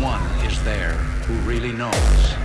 one is there who really knows.